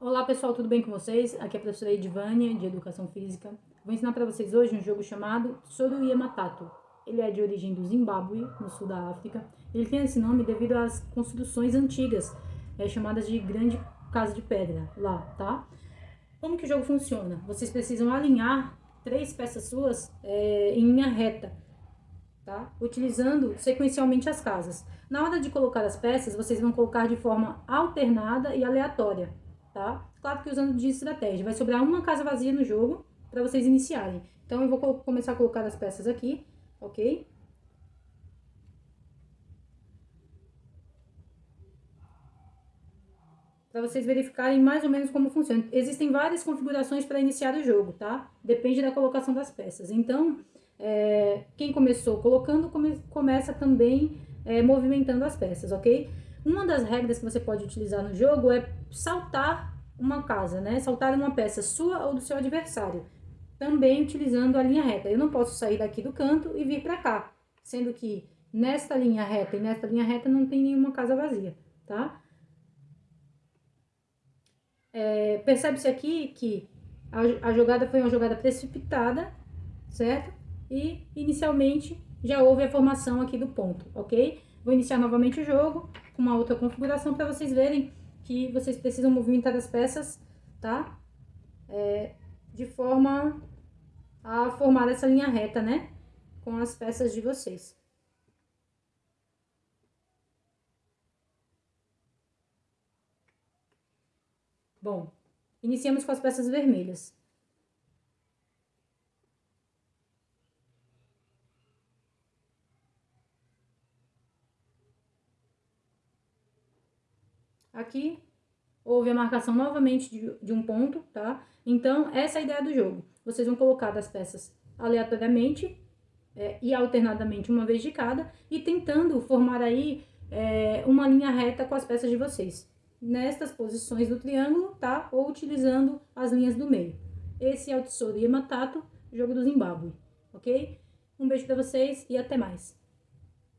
Olá pessoal, tudo bem com vocês? Aqui é a professora Edvânia, de Educação Física. Vou ensinar para vocês hoje um jogo chamado Soruyama Tato. Ele é de origem do Zimbábue, no sul da África. Ele tem esse nome devido às construções antigas, é, chamadas de Grande Casa de Pedra, lá, tá? Como que o jogo funciona? Vocês precisam alinhar três peças suas é, em linha reta, tá? Utilizando sequencialmente as casas. Na hora de colocar as peças, vocês vão colocar de forma alternada e aleatória, tá? Claro que usando de estratégia. Vai sobrar uma casa vazia no jogo para vocês iniciarem. Então, eu vou começar a colocar as peças aqui, ok? Para vocês verificarem mais ou menos como funciona. Existem várias configurações para iniciar o jogo, tá? Depende da colocação das peças. Então, é, quem começou colocando, come, começa também é, movimentando as peças, ok? Uma das regras que você pode utilizar no jogo é saltar uma casa, né? Saltar uma peça sua ou do seu adversário, também utilizando a linha reta. Eu não posso sair daqui do canto e vir para cá, sendo que nesta linha reta e nesta linha reta não tem nenhuma casa vazia, tá? É, Percebe-se aqui que a, a jogada foi uma jogada precipitada, certo? E inicialmente já houve a formação aqui do ponto, ok? Vou iniciar novamente o jogo com uma outra configuração para vocês verem que vocês precisam movimentar as peças, tá? É, de forma a formar essa linha reta, né? Com as peças de vocês. Bom, iniciamos com as peças vermelhas. Aqui, houve a marcação novamente de, de um ponto, tá? Então, essa é a ideia do jogo. Vocês vão colocar as peças aleatoriamente é, e alternadamente uma vez de cada e tentando formar aí é, uma linha reta com as peças de vocês. Nestas posições do triângulo, tá? Ou utilizando as linhas do meio. Esse é o Tesouro Yamatato, jogo do Zimbábue, ok? Um beijo para vocês e até mais.